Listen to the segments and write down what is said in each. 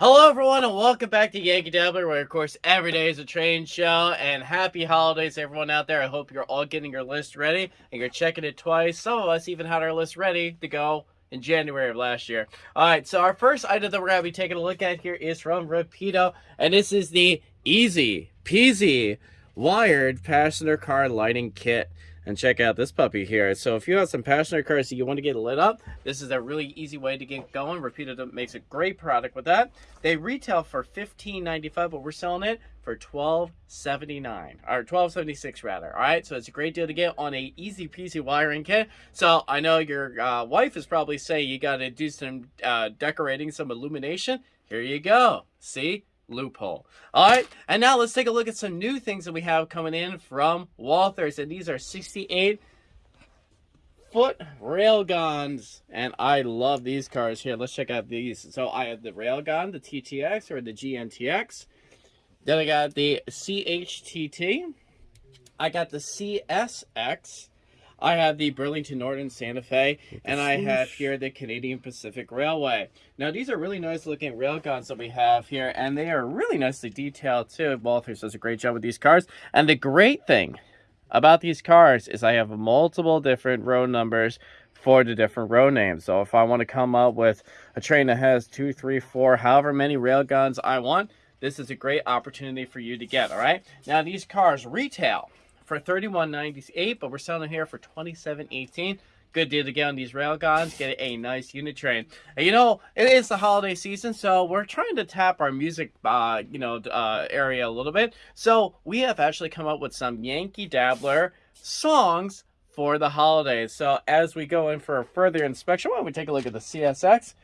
Hello, everyone, and welcome back to Yankee Dabbler, where, of course, every day is a train show. And happy holidays, everyone out there. I hope you're all getting your list ready and you're checking it twice. Some of us even had our list ready to go in January of last year. All right, so our first item that we're going to be taking a look at here is from Rapido, and this is the Easy Peasy Wired Passenger Car Lighting Kit and check out this puppy here. So if you have some passenger cars that you want to get lit up, this is a really easy way to get going. Rapido makes a great product with that. They retail for $15.95, but we're selling it for $12.79 or $12.76 rather. All right, so it's a great deal to get on a easy peasy wiring kit. So I know your uh, wife is probably saying you got to do some uh, decorating, some illumination. Here you go. See, loophole. All right, and now let's take a look at some new things that we have coming in from Walthers, and these are 68 foot railgons, and I love these cars here. Let's check out these. So I have the railgon, the TTX or the GNTX. Then I got the CHTT. I got the CSX. I have the Burlington Northern Santa Fe, and I have here the Canadian Pacific Railway. Now, these are really nice looking railgons that we have here, and they are really nicely detailed too. Walthers does a great job with these cars. And the great thing about these cars is I have multiple different road numbers for the different row names. So if I want to come up with a train that has two, three, four, however many railgons I want, this is a great opportunity for you to get, all right? Now, these cars retail for $31.98, but we're selling here for $27.18. Good deal to get on these railgons. Get a nice unit train. And you know, it is the holiday season, so we're trying to tap our music, uh, you know, uh, area a little bit. So we have actually come up with some Yankee Dabbler songs for the holidays. So as we go in for a further inspection, why don't we take a look at the CSX?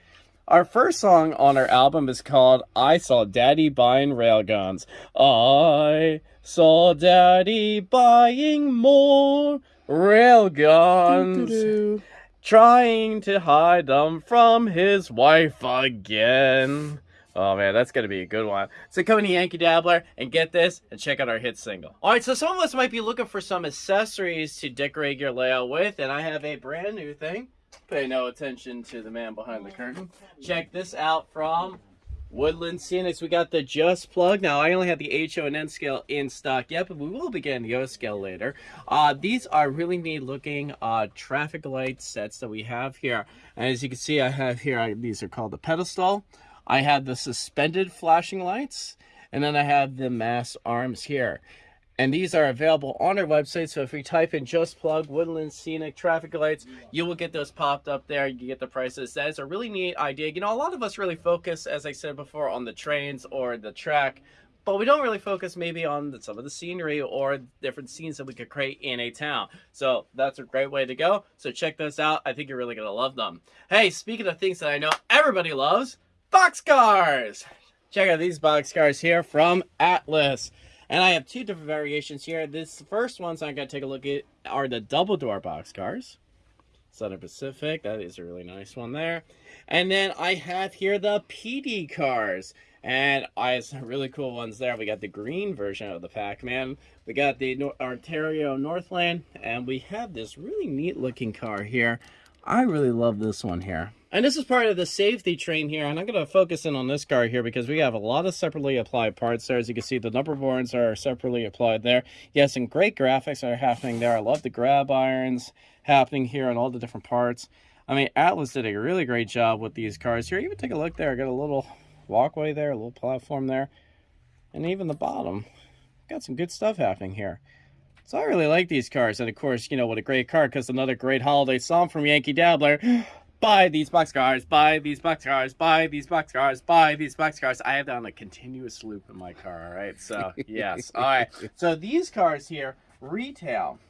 Our first song on our album is called I Saw Daddy Buying Railgons. I saw Daddy buying more railgons. Trying to hide them from his wife again. Oh man, that's gonna be a good one. So come to Yankee Dabbler and get this and check out our hit single. Alright, so some of us might be looking for some accessories to decorate your layout with, and I have a brand new thing. Pay no attention to the man behind the curtain. Check this out from Woodland Scenics. We got the Just Plug. Now, I only have the HO and N scale in stock yet, but we will be getting the O scale later. Uh, these are really neat looking uh, traffic light sets that we have here. And as you can see, I have here, I, these are called the pedestal. I have the suspended flashing lights, and then I have the mast arms here. And these are available on our website. So if you type in just plug woodland scenic traffic lights, you will get those popped up there. You get the prices. That is a really neat idea. You know, a lot of us really focus, as I said before, on the trains or the track, but we don't really focus maybe on the, some of the scenery or different scenes that we could create in a town. So that's a great way to go. So check those out. I think you're really going to love them. Hey, speaking of things that I know everybody loves, boxcars. Check out these boxcars here from Atlas. And I have two different variations here. This first ones I'm going to take a look at are the double door box cars. Southern Pacific, that is a really nice one there. And then I have here the PD cars. And I have some really cool ones there. We got the green version of the Pac-Man. We got the Ontario Northland. And we have this really neat looking car here. I really love this one here. And this is part of the safety train here, and I'm going to focus in on this car here because we have a lot of separately applied parts there. As you can see, the number boards are separately applied there. Yes, some great graphics are happening there. I love the grab irons happening here on all the different parts. I mean, Atlas did a really great job with these cars here. Even take a look there. I got a little walkway there, a little platform there, and even the bottom. Got some good stuff happening here. So I really like these cars. And of course, you know, what a great car because another great holiday song from Yankee Dabbler. buy these box cars, buy these box cars, buy these box cars, buy these box cars. I have that on a continuous loop in my car, all right? So, yes. All right. So these cars here retail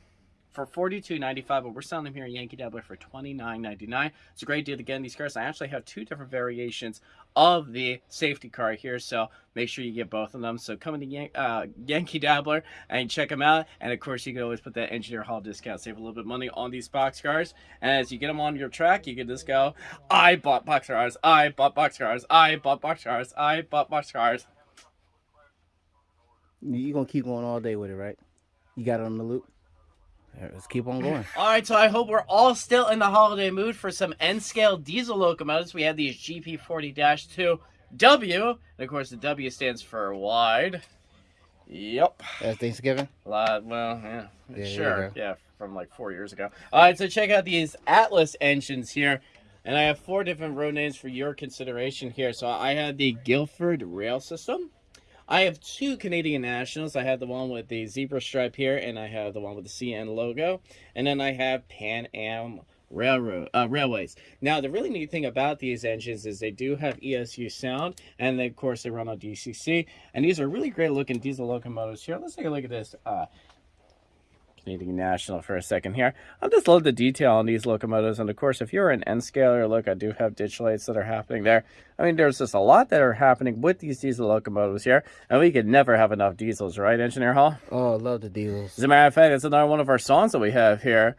for $42.95, but we're selling them here at Yankee Dabbler for $29.99. It's a great deal to get these cars. I actually have two different variations of the safety car here, so make sure you get both of them. So come to Yan uh, Yankee Dabbler and check them out. And of course, you can always put that Engineer Hall discount, save a little bit of money on these box cars. And as you get them on your track, you can just go, I bought box cars, I bought box cars, I bought box cars, I bought box cars. You're going to keep going all day with it, right? You got it on the loop? Let's keep on going. All right, so I hope we're all still in the holiday mood for some N-scale diesel locomotives. We have these GP40-2 W. And of course, the W stands for wide. Yep. That's Thanksgiving. Uh, well, yeah, Yeah, sure. yeah. Yeah, from like four years ago. All right, so check out these Atlas engines here. And I have four different road names for your consideration here. So I have the Guilford Rail System. I have two Canadian Nationals. I have the one with the zebra stripe here, and I have the one with the CN logo. And then I have Pan Am Railroad uh, Railways. Now, the really neat thing about these engines is they do have ESU sound, and they, of course they run on DCC. And these are really great looking diesel locomotives here. Let's take a look at this. Uh, Canadian National for a second here. I just love the detail on these locomotives. And of course, if you're an N scaler, look, I do have ditch lights that are happening there. I mean, there's just a lot that are happening with these diesel locomotives here. And we could never have enough diesels, right, Engineer Hall? Oh, I love the diesels. As a matter of fact, it's another one of our songs that we have here.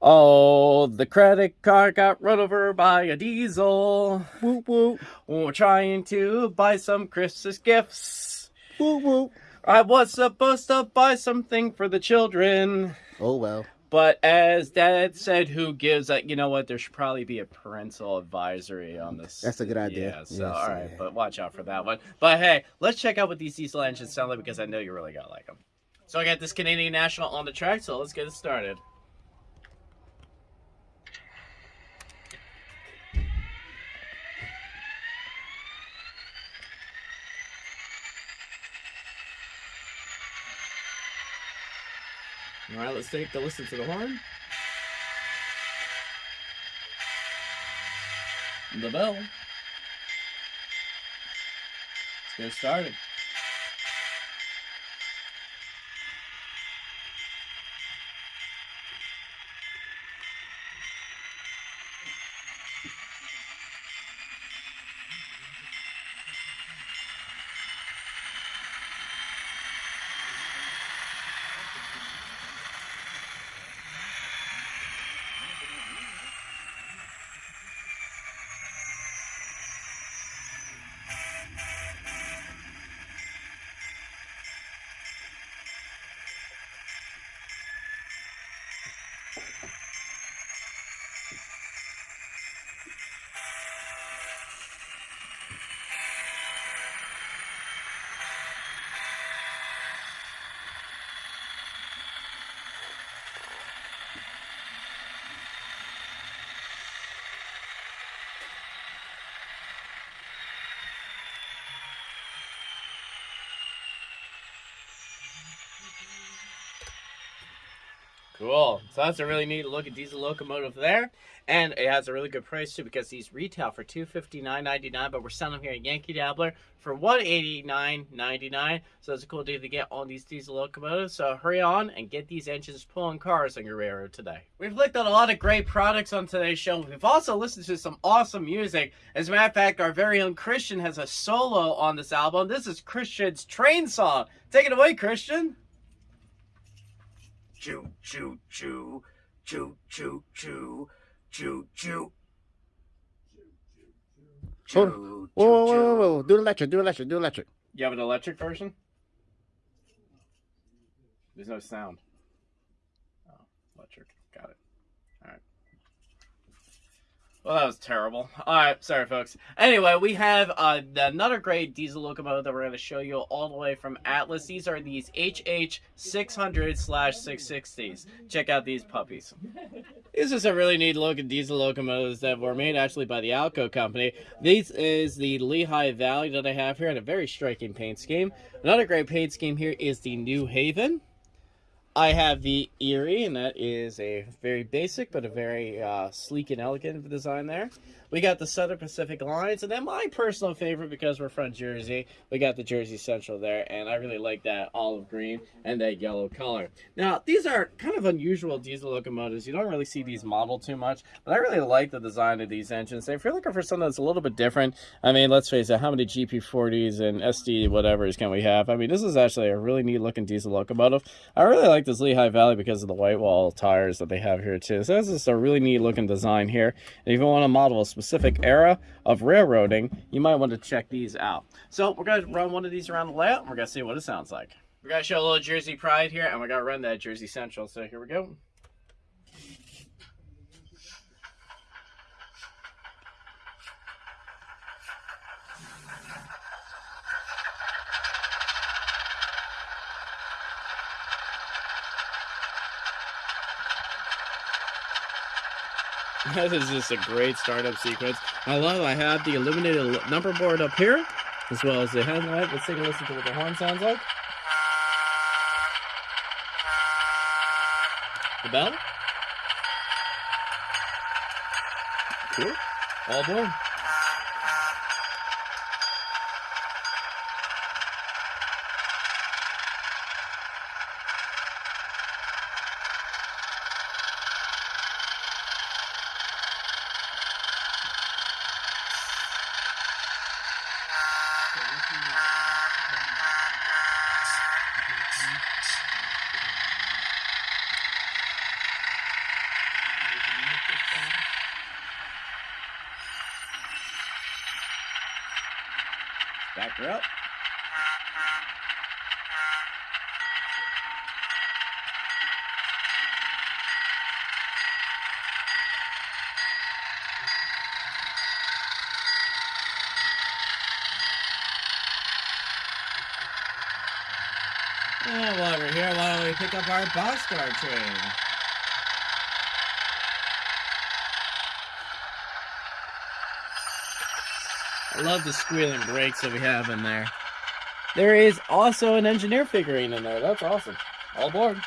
Oh, the credit card got run over by a diesel. Whoop whoop We're trying to buy some Christmas gifts. whoop whoop. I was supposed to buy something for the children. Oh well. But as Dad said, who gives that? You know what? There should probably be a parental advisory on this. That's a good idea. Yeah. So Yes, all right, yeah. but watch out for that one. But hey, let's check out what these diesel engines sound like because I know you really gotta like them. So I got this Canadian National on the track. So let's get it started. All right, let's take a listen to the horn. The bell. Let's get started. Cool. So that's a really neat look at diesel locomotive there. And it has a really good price too because these retail for two fifty nine ninety nine, but we're selling them here at Yankee Dabbler for one eighty nine ninety nine. So it's a cool deal to get on these diesel locomotives. So hurry on and get these engines pulling cars on your railroad today. We've looked at a lot of great products on today's show. We've also listened to some awesome music. As a matter of fact, our very own Christian has a solo on this album. This is Christian's train song. Take it away, Christian. Choo choo choo choo choo choo choo choo. Hold Choo, Whoa, whoa, choo, whoa, whoa, choo. whoa. Do electric. Do electric. Do electric. You have an electric version? There's no sound. Oh, electric. Got it. Alright. Well, that was terrible. Alright, sorry, folks. Anyway, we have uh, another great diesel locomotive that we're going to show you all the way from Atlas. These are these HH 600 slash 660s. Check out these puppies. This is a really neat looking diesel locomotives that were made actually by the Alco company. This is the Lehigh Valley that I have here in a very striking paint scheme. Another great paint scheme here is the New Haven. I have the Erie, and that is a very basic but a very uh, sleek and elegant design there. We got the Southern Pacific Lines, and then my personal favorite because we're from Jersey, we got the Jersey Central there, and I really like that olive green and that yellow color. Now, these are kind of unusual diesel locomotives. You don't really see these modeled too much, but I really like the design of these engines. If you're looking for something that's a little bit different, I mean, let's face it, how many GP40s and SD whatevers can we have? I mean, this is actually a really neat looking diesel locomotive. I really like this Lehigh Valley because of the white wall tires that they have here too. So this is a really neat looking design here. And if you want to model a specific era of railroading, you might want to check these out. So we're going to run one of these around the layout and we're going to see what it sounds like. We're going to show a little Jersey pride here and we're going to run that Jersey Central. So here we go. That is just a great startup sequence. I love I have the illuminated number board up here, as well as the headlight. Let's take a listen to what the horn sounds like. The bell. Cool. All aboard. Up. And while we're here, why don't we pick up our boxcar train? Love the squealing brakes that we have in there. There is also an engineer figurine in there. That's awesome. All aboard.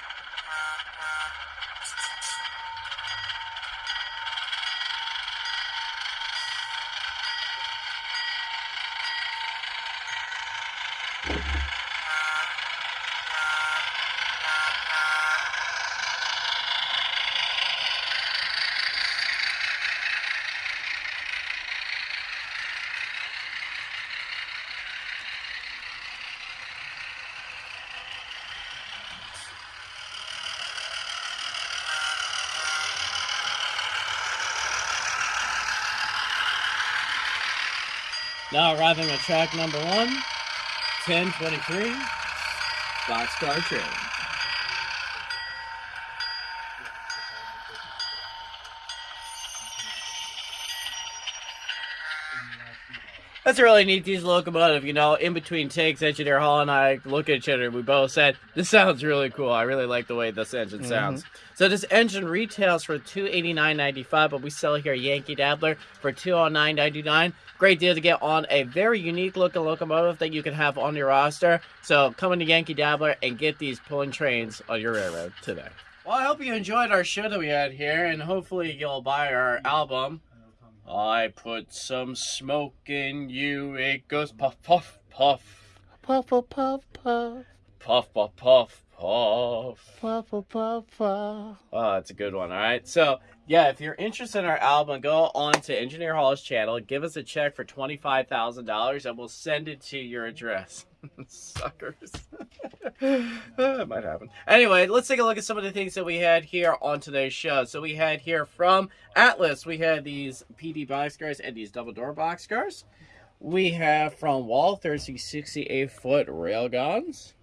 Now arriving at track number one, 1023, Boxcar Train. That's a really neat diesel locomotive, you know, in between takes, Engineer Hall and I look at each other and we both said, this sounds really cool. I really like the way this engine mm-hmm. sounds. So this engine retails for $289.95, but we sell it here at Yankee Dabbler for $209.99. Great deal to get on a very unique looking locomotive that you can have on your roster. So come into Yankee Dabbler and get these pulling trains on your railroad today. Well, I hope you enjoyed our show that we had here, and hopefully you'll buy our album. I put some smoke in you. It goes puff, puff, puff. Puff, puff, puff, puff. Puff, puff, puff, puff. Puff, puff, puff, puff. Oh, that's a good one. All right. So, yeah, if you're interested in our album, go on to Engineer Hall's channel, give us a check for $25,000, and we'll send it to your address. Suckers. that might happen. Anyway, let's take a look at some of the things that we had here on today's show. So, we had here from Atlas, we had these PD boxcars and these double door boxcars. We have from Walther's these 68 foot railgons.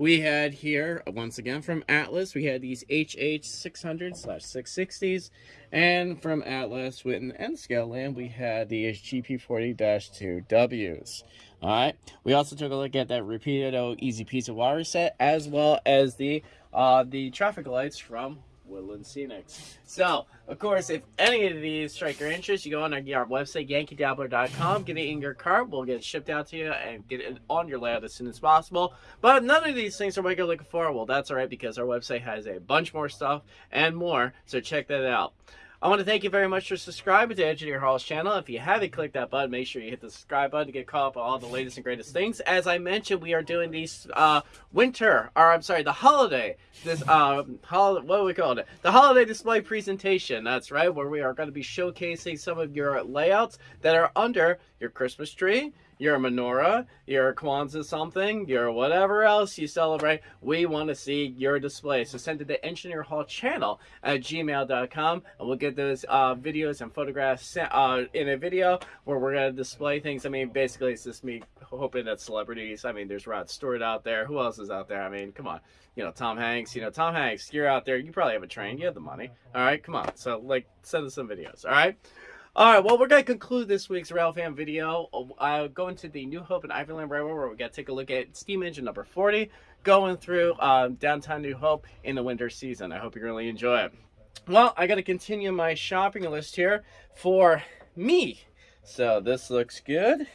We had here, once again from Atlas, we had these HH 600 slash 660s. And from Atlas, Witten, and Scaleland, we had the GP 40 2Ws. Alright, we also took a look at that Rapido Easy Piece of Wire set, as well as the uh, the traffic lights from Woodland Scenics. So, of course, if any of these strike your interest, you go on our, website, yankeedabbler.com, get it in your cart, we'll get it shipped out to you and get it on your layout as soon as possible. But none of these things are what you're looking for. Well, that's all right because our website has a bunch more stuff and more, so check that out. I want to thank you very much for subscribing to Engineer Hall's channel. If you haven't clicked that button, make sure you hit the subscribe button to get caught up on all the latest and greatest things. As I mentioned, we are doing these uh, winter, or I'm sorry, the holiday, this, uh, hol what do we call it? The holiday display presentation. That's right, where we are going to be showcasing some of your layouts that are under your Christmas tree, your menorah, you're your Kwanzaa something, your whatever else you celebrate, we want to see your display. So send it to Engineer Hall channel at gmail.com and we'll get those uh, videos and photographs sent, uh, in a video where we're going to display things. I mean, basically, it's just me hoping that celebrities, I mean, there's Rod Stewart out there. Who else is out there? I mean, come on. You know, Tom Hanks. You know, Tom Hanks, you're out there. You probably have a train. You have the money. All right, come on. So, like, send us some videos. All right. All right, well, we're going to conclude this week's Rail Fan video. Uh, go into the New Hope and Ivyland Railroad, where we got to take a look at steam engine number 40, going through um, downtown New Hope in the winter season. I hope you really enjoy it. well, I got to continue my shopping list here for me. So this looks good.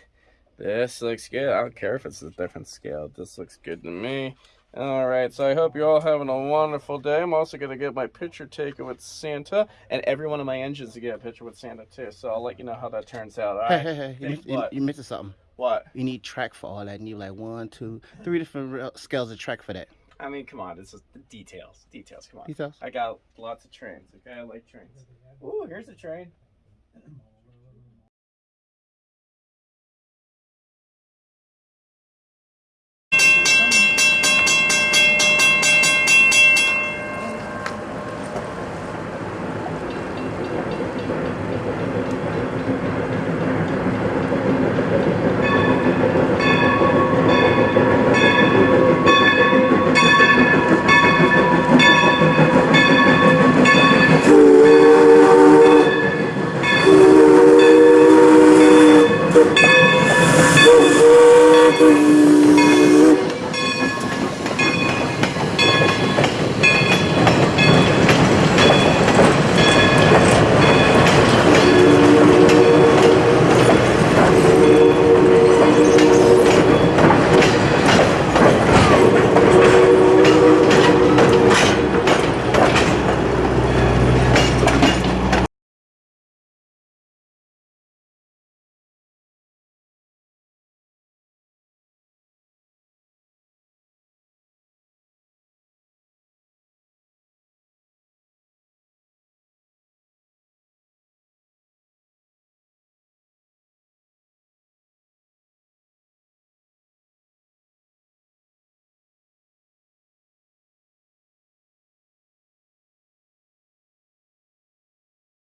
This looks good. I don't care if it's a different scale. This looks good to me. All right, so I hope you're all having a wonderful day. I'm also going to get my picture taken with Santa, and every one of my engines to get a picture with Santa too. So I'll let you know how that turns out. All Hey, hey, hey, you, miss- you, you missing something. What? You need track for all that. You need like one, two, three different scales of track for that. I mean, come on. This is the details. Details. Come on. Details. I got lots of trains. Okay, I like trains. Ooh, here's a train.